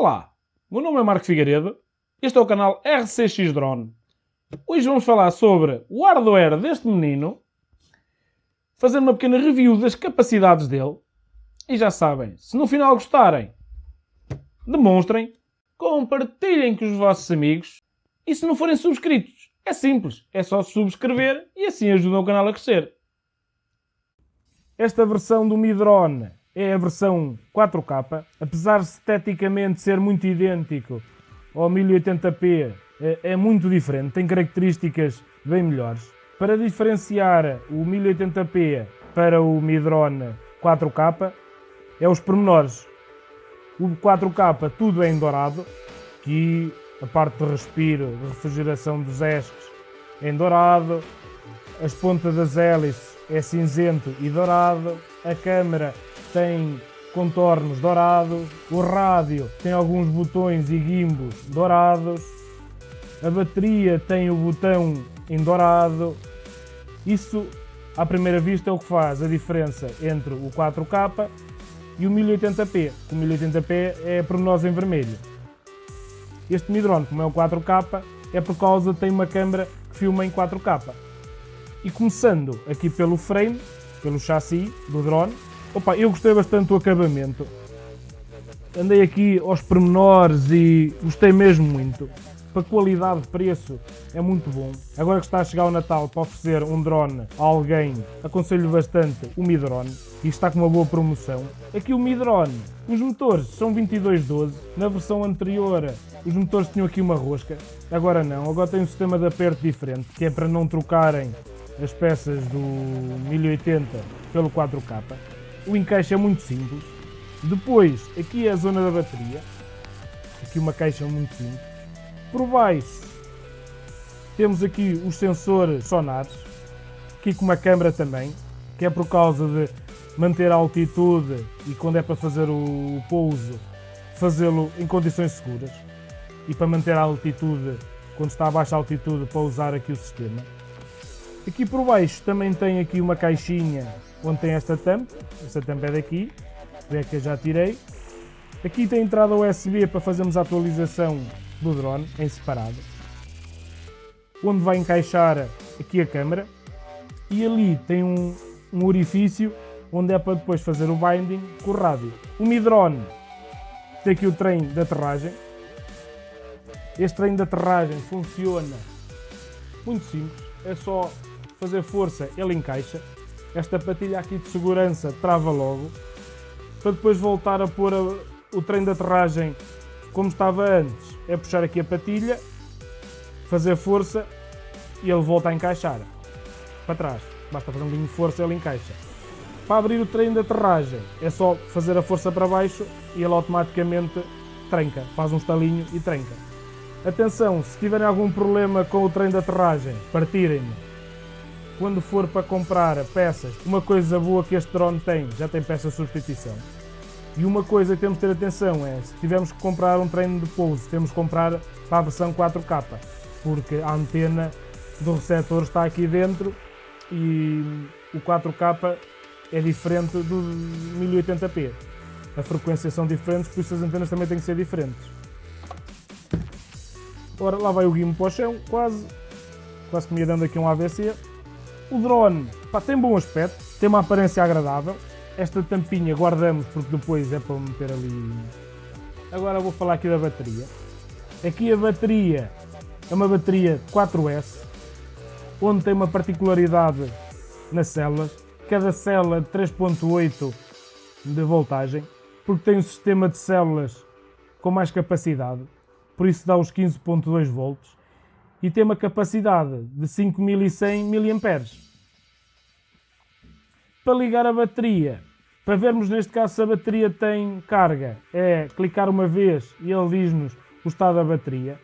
Olá, meu nome é Marco Figueiredo, este é o canal RCX Drone. Hoje vamos falar sobre o hardware deste menino, fazer uma pequena review das capacidades dele. E já sabem, se no final gostarem, demonstrem, compartilhem com os vossos amigos e se não forem subscritos, é simples, é só subscrever e assim ajudam o canal a crescer. Esta versão do Mi Drone é a versão 4K, apesar de esteticamente ser muito idêntico ao 1080p, é, é muito diferente, tem características bem melhores. Para diferenciar o 1080p para o Mi Drone 4K, é os pormenores. O 4K tudo é em dourado, aqui a parte de respiro, de refrigeração dos esques é em dourado, as pontas das hélices é cinzento e dourado, a câmera tem contornos dourados, o rádio tem alguns botões e gimbos dourados, a bateria tem o botão em dourado. Isso, à primeira vista, é o que faz a diferença entre o 4K e o 1080p. O 1080p é por nós em vermelho. Este Midrone, como é o 4K, é por causa tem uma câmera que filma em 4K. E começando aqui pelo frame, pelo chassi do drone, Opa, eu gostei bastante do acabamento. Andei aqui aos pormenores e gostei mesmo muito. Para qualidade de preço é muito bom. Agora que está a chegar o Natal para oferecer um drone a alguém, aconselho bastante o Mi Drone e está com uma boa promoção. Aqui o Mi Drone, os motores são 2212. Na versão anterior os motores tinham aqui uma rosca, agora não. Agora tem um sistema de aperto diferente, que é para não trocarem as peças do 1080 pelo 4K. O encaixe é muito simples. Depois, aqui é a zona da bateria. Aqui uma caixa muito simples. Por baixo, temos aqui os sensores sonares. Aqui com uma câmera também, que é por causa de manter a altitude e quando é para fazer o pouso, fazê-lo em condições seguras. E para manter a altitude, quando está a baixa altitude, para usar aqui o sistema. Aqui por baixo também tem aqui uma caixinha onde tem esta tampa, esta tampa é daqui, é que eu já tirei. Aqui tem entrada USB para fazermos a atualização do drone em separado. Onde vai encaixar aqui a câmera. E ali tem um, um orifício onde é para depois fazer o binding com o rádio. O Mi Drone tem aqui o trem de aterragem. Este trem de aterragem funciona muito simples, é só fazer força, ele encaixa. Esta patilha aqui de segurança trava logo, para depois voltar a pôr a, o trem de aterragem como estava antes. É puxar aqui a patilha, fazer força e ele volta a encaixar para trás. Basta fazer um bocadinho de força e ele encaixa. Para abrir o trem de aterragem é só fazer a força para baixo e ele automaticamente tranca, faz um estalinho e tranca. Atenção, se tiverem algum problema com o trem de aterragem, partirem-me quando for para comprar peças, uma coisa boa que este drone tem, já tem peça de substituição. E uma coisa que temos de ter atenção é, se tivermos que comprar um treino de pouso, temos que comprar para a versão 4K, porque a antena do receptor está aqui dentro e o 4K é diferente do 1080p. A frequência são diferentes, por isso as antenas também têm que ser diferentes. Ora, lá vai o guimo para o chão, quase. Quase que me ia dando aqui um AVC. O drone pá, tem bom aspecto, tem uma aparência agradável. Esta tampinha guardamos porque depois é para meter ali. Agora vou falar aqui da bateria. Aqui a bateria é uma bateria 4S, onde tem uma particularidade nas células. Cada célula de 3.8 de voltagem, porque tem um sistema de células com mais capacidade, por isso dá os 15.2 volts e tem uma capacidade de 5100 mAh. Para ligar a bateria, para vermos neste caso se a bateria tem carga, é clicar uma vez e ele diz-nos o estado da bateria.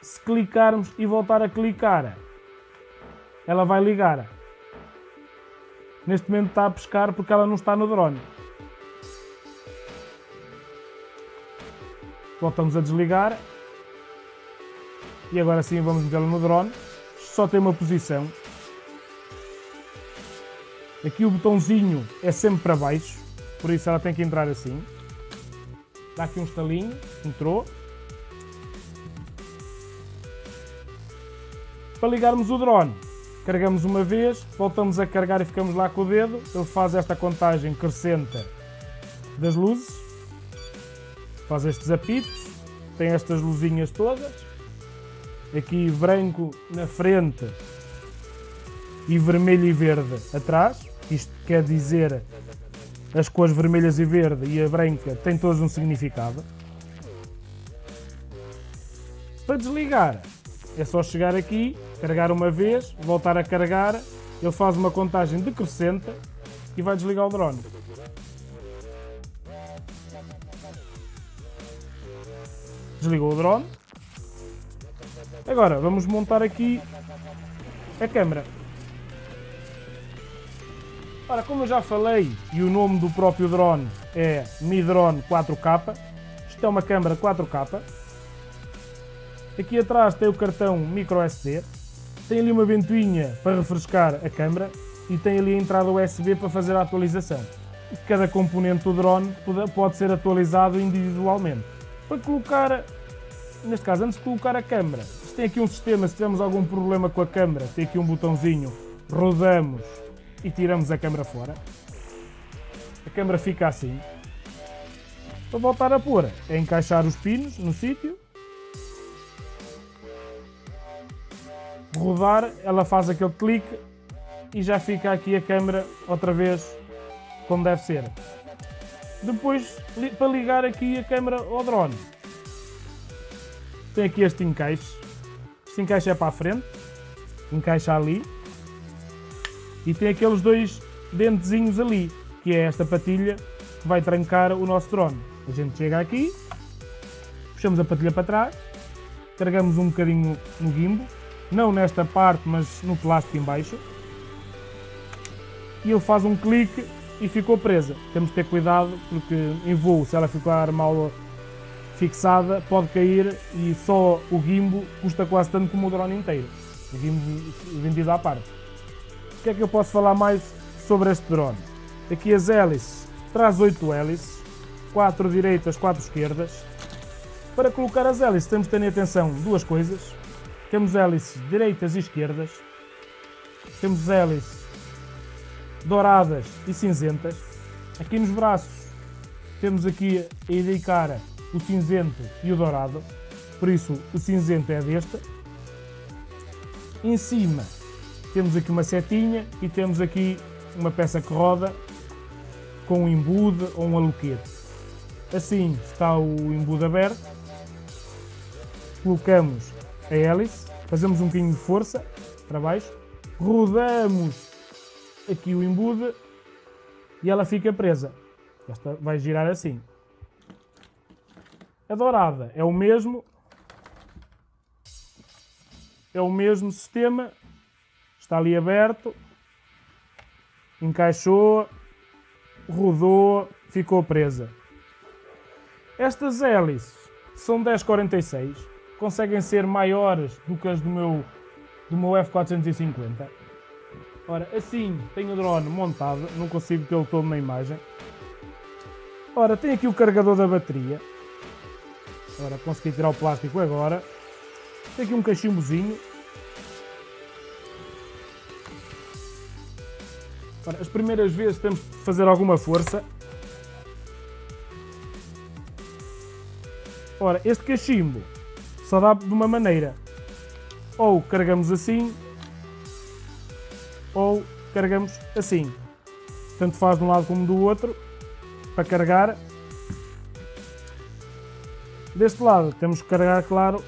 Se clicarmos e voltar a clicar, ela vai ligar. Neste momento está a pescar porque ela não está no drone. Voltamos a desligar e agora sim vamos metê-la no drone. Só tem uma posição. Aqui o botãozinho é sempre para baixo, por isso ela tem que entrar assim. dá aqui um estalinho, entrou. Para ligarmos o drone, carregamos uma vez, voltamos a carregar e ficamos lá com o dedo, ele faz esta contagem crescente das luzes, faz estes apitos, tem estas luzinhas todas, aqui branco na frente e vermelho e verde atrás, isto quer dizer as cores vermelhas e verde e a branca têm todos um significado. Para desligar, é só chegar aqui, carregar uma vez, voltar a carregar, ele faz uma contagem decrescente e vai desligar o drone. Desligou o drone. Agora vamos montar aqui a câmera. Ora, como eu já falei, e o nome do próprio drone é Mi Drone 4K, isto é uma câmera 4K. Aqui atrás tem o cartão microSD, tem ali uma ventoinha para refrescar a câmera e tem ali a entrada USB para fazer a atualização. Cada componente do drone pode ser atualizado individualmente. Para colocar, neste caso, antes de colocar a câmera, tem aqui um sistema, se tivermos algum problema com a câmera, tem aqui um botãozinho, rodamos e tiramos a câmera fora. A câmera fica assim. Para voltar a pôr, é encaixar os pinos no sítio. Rodar, ela faz aquele clique e já fica aqui a câmera outra vez como deve ser. Depois, para ligar aqui a câmera ao drone, tem aqui este encaixe. Este encaixe é para a frente, encaixa ali e tem aqueles dois dentezinhos ali, que é esta patilha que vai trancar o nosso drone. A gente chega aqui, puxamos a patilha para trás, carregamos um bocadinho no gimbo, não nesta parte, mas no plástico em baixo, e ele faz um clique e ficou presa. Temos que ter cuidado porque em voo, se ela ficar mal fixada, pode cair e só o gimbo custa quase tanto como o drone inteiro. O gimbo vendido à parte. O que é que eu posso falar mais sobre este drone? Aqui as hélices, traz 8 hélices, 4 direitas, 4 esquerdas. Para colocar as hélices temos de ter em atenção duas coisas. Temos hélices direitas e esquerdas. Temos hélices douradas e cinzentas. Aqui nos braços temos aqui a indicar o cinzento e o dourado. Por isso o cinzento é deste. Em cima temos aqui uma setinha e temos aqui uma peça que roda com um embude ou um aloquete. Assim está o embude aberto, colocamos a hélice, fazemos um bocadinho de força para baixo, rodamos aqui o embude e ela fica presa. Esta vai girar assim. A dourada é o mesmo, é o mesmo sistema, Está ali aberto. Encaixou. Rodou. Ficou presa. Estas hélices são 1046. Conseguem ser maiores do que as do meu, do meu F450. Ora, assim tenho o drone montado. Não consigo tê-lo todo na imagem. Ora, tem aqui o carregador da bateria. Ora, consegui tirar o plástico agora. Tem aqui um cachimbozinho as primeiras vezes temos de fazer alguma força. Ora, este cachimbo só dá de uma maneira. Ou carregamos assim, ou carregamos assim. Tanto faz de um lado como do outro, para carregar. Deste lado temos que carregar, claro,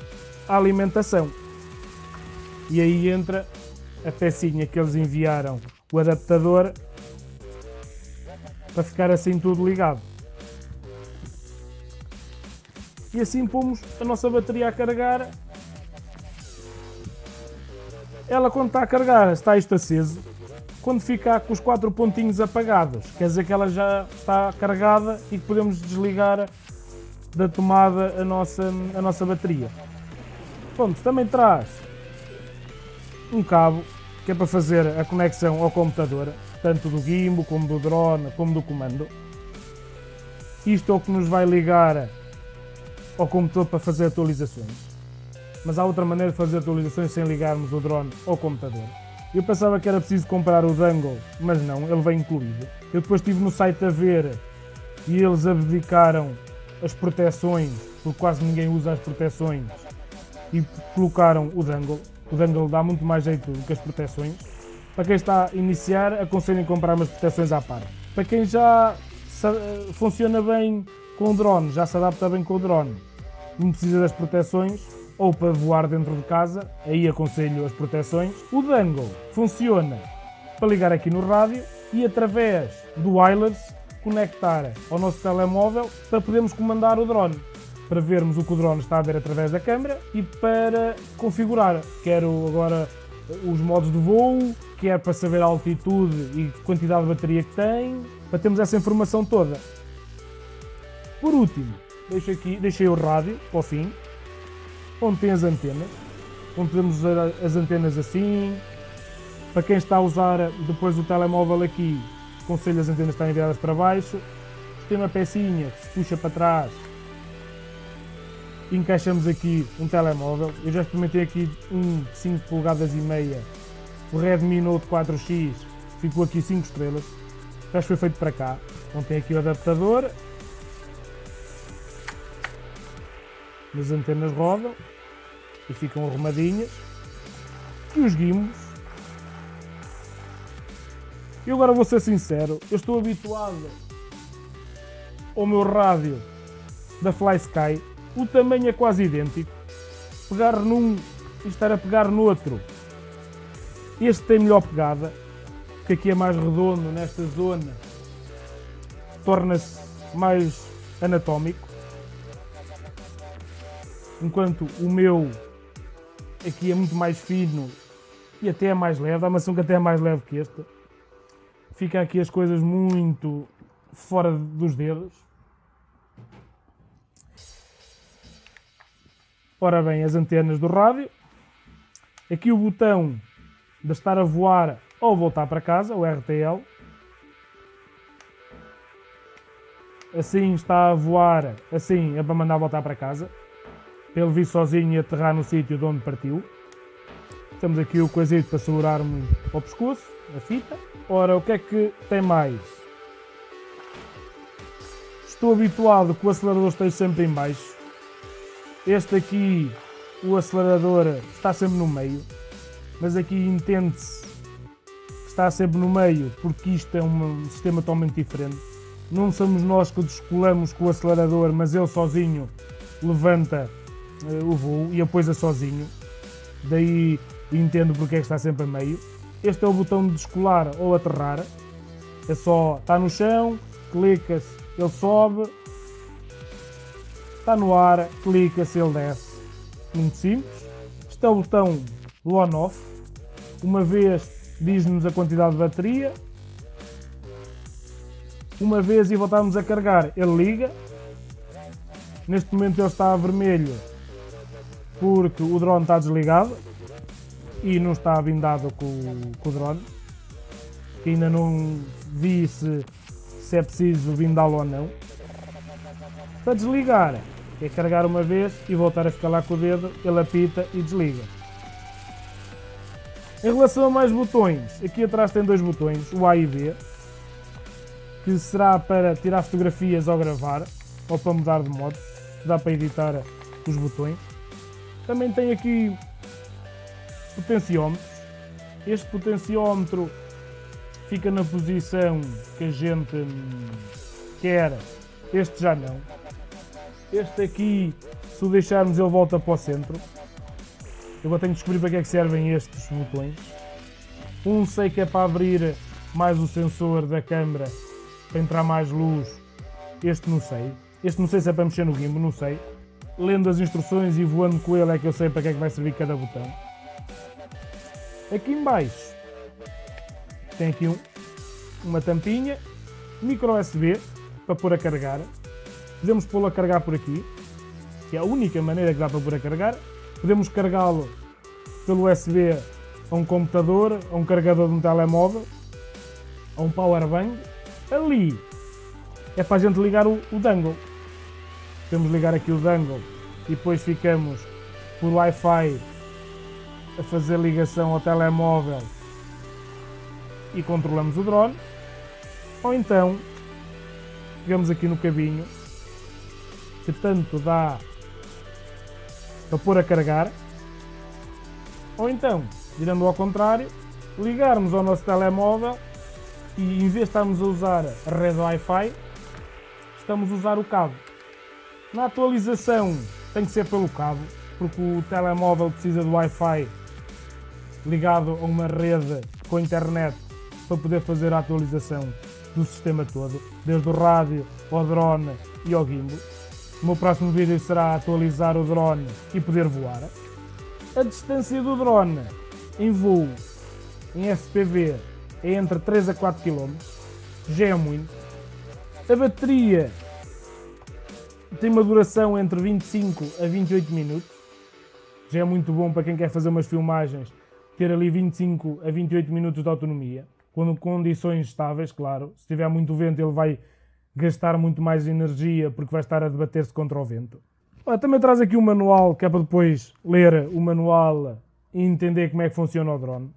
a alimentação. E aí entra a pecinha que eles enviaram o adaptador para ficar assim tudo ligado. E assim pomos a nossa bateria a carregar. Ela quando está a carregar está isto aceso. Quando ficar com os quatro pontinhos apagados, quer dizer que ela já está carregada e que podemos desligar da tomada a nossa, a nossa bateria. Pronto, também traz um cabo que é para fazer a conexão ao computador, tanto do gimbal, como do drone, como do comando. Isto é o que nos vai ligar ao computador para fazer atualizações. Mas há outra maneira de fazer atualizações sem ligarmos o drone ao computador. Eu pensava que era preciso comprar o dangle, mas não, ele vem incluído. Eu depois estive no site a ver e eles abdicaram as proteções, porque quase ninguém usa as proteções, e colocaram o dangle. O dangle dá muito mais jeito do que as proteções. Para quem está a iniciar, aconselho comprar umas proteções à parte. Para quem já funciona bem com o drone, já se adapta bem com o drone, não precisa das proteções, ou para voar dentro de casa, aí aconselho as proteções. O dangle funciona para ligar aqui no rádio e através do wireless conectar ao nosso telemóvel para podermos comandar o drone, para vermos o que o drone está a ver através da câmera e para configurar. Quero agora os modos de voo, quer para saber a altitude e quantidade de bateria que tem, para termos essa informação toda. Por último, deixo aqui, deixei o rádio para o fim, onde tem as antenas, onde podemos usar as antenas assim. Para quem está a usar depois o telemóvel aqui, aconselho as antenas estarem viradas para baixo. Tem uma pecinha que se puxa para trás. Encaixamos aqui um telemóvel. Eu já experimentei aqui um 5 polegadas e meia. O Redmi Note 4X ficou aqui 5 estrelas. Já foi feito para cá. Então tem aqui o adaptador. As antenas rodam e ficam arrumadinhas. E os gimbos. E agora vou ser sincero, eu estou habituado ao meu rádio da Fly Sky, o tamanho é quase idêntico. Pegar num e estar a pegar no outro. Este tem melhor pegada, que aqui é mais redondo nesta zona, torna-se mais anatómico. Enquanto o meu aqui é muito mais fino e até é mais leve, a maçã que até é mais leve que este. Fica aqui as coisas muito fora dos dedos. Ora bem, as antenas do rádio. Aqui o botão de estar a voar ou voltar para casa, o RTL. Assim está a voar, assim é para mandar voltar para casa. Ele vir sozinho e aterrar no sítio de onde partiu. Temos aqui o coisito para segurar-me ao pescoço, a fita. Ora, o que é que tem mais? Estou habituado que o acelerador esteja sempre em baixo. Este aqui, o acelerador está sempre no meio. Mas aqui entende-se que está sempre no meio porque isto é um sistema totalmente diferente. Não somos nós que descolamos com o acelerador, mas ele sozinho levanta uh, o voo e apoia sozinho. Daí entendo porque é que está sempre a meio. Este é o botão de descolar ou aterrar. É só, está no chão, clica-se, ele sobe. Está no ar, clica-se, ele desce. Muito simples. Este é o botão do on-off. Uma vez diz-nos a quantidade de bateria. Uma vez e voltarmos a carregar, ele liga. Neste momento ele está a vermelho porque o drone está desligado e não está blindado com, com o drone. Que ainda não vi se, se é preciso blindá-lo ou não. Para desligar, é carregar uma vez e voltar a ficar lá com o dedo, ele apita e desliga. Em relação a mais botões, aqui atrás tem dois botões, o A e B, que será para tirar fotografias ou gravar, ou para mudar de modo, dá para editar os botões. Também tem aqui potenciómetros. Este potenciómetro fica na posição que a gente quer, este já não. Este aqui, se o deixarmos, ele volta para o centro. Eu vou ter que descobrir para que é que servem estes botões. Um sei que é para abrir mais o sensor da câmera, para entrar mais luz. Este não sei. Este não sei se é para mexer no gimbal, não sei. Lendo as instruções e voando com ele é que eu sei para que é que vai servir cada botão. Aqui em baixo tem aqui um, uma tampinha, micro USB para pôr a carregar. Podemos pô-lo a carregar por aqui, que é a única maneira que dá para pôr a carregar. Podemos carregá-lo pelo USB a um computador, a um carregador de um telemóvel, a um powerbank. Ali é para a gente ligar o, o dangle. De ligar aqui o dangle e depois ficamos por Wi-Fi a fazer ligação ao telemóvel e controlamos o drone. Ou então, pegamos aqui no cabinho que tanto dá para pôr a carregar. Ou então, virando ao contrário, ligarmos ao nosso telemóvel e em vez de estarmos a usar a rede Wi-Fi, estamos a usar o cabo. Na atualização tem que ser pelo cabo, porque o telemóvel precisa de Wi-Fi ligado a uma rede com internet para poder fazer a atualização do sistema todo, desde o rádio, ao drone e ao gimbal. O meu próximo vídeo será atualizar o drone e poder voar. A distância do drone em voo em FPV é entre 3 a 4 km, já é muito. A bateria tem uma duração entre 25 a 28 minutos, já é muito bom para quem quer fazer umas filmagens, ter ali 25 a 28 minutos de autonomia, com condições estáveis, claro. Se tiver muito vento ele vai gastar muito mais energia porque vai estar a debater-se contra o vento. Também traz aqui um manual, que é para depois ler o manual e entender como é que funciona o drone.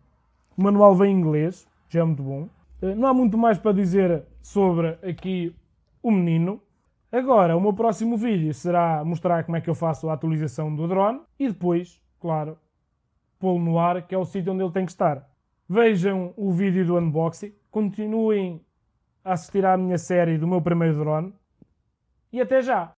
O manual vem em inglês, já é muito bom. Eh, não há muito mais para dizer sobre aqui o menino. Agora, o meu próximo vídeo será mostrar como é que eu faço a atualização do drone e depois, claro, pô-lo no ar, que é o sítio onde ele tem que estar. Vejam o vídeo do unboxing, continuem a assistir à minha série do meu primeiro drone e até já!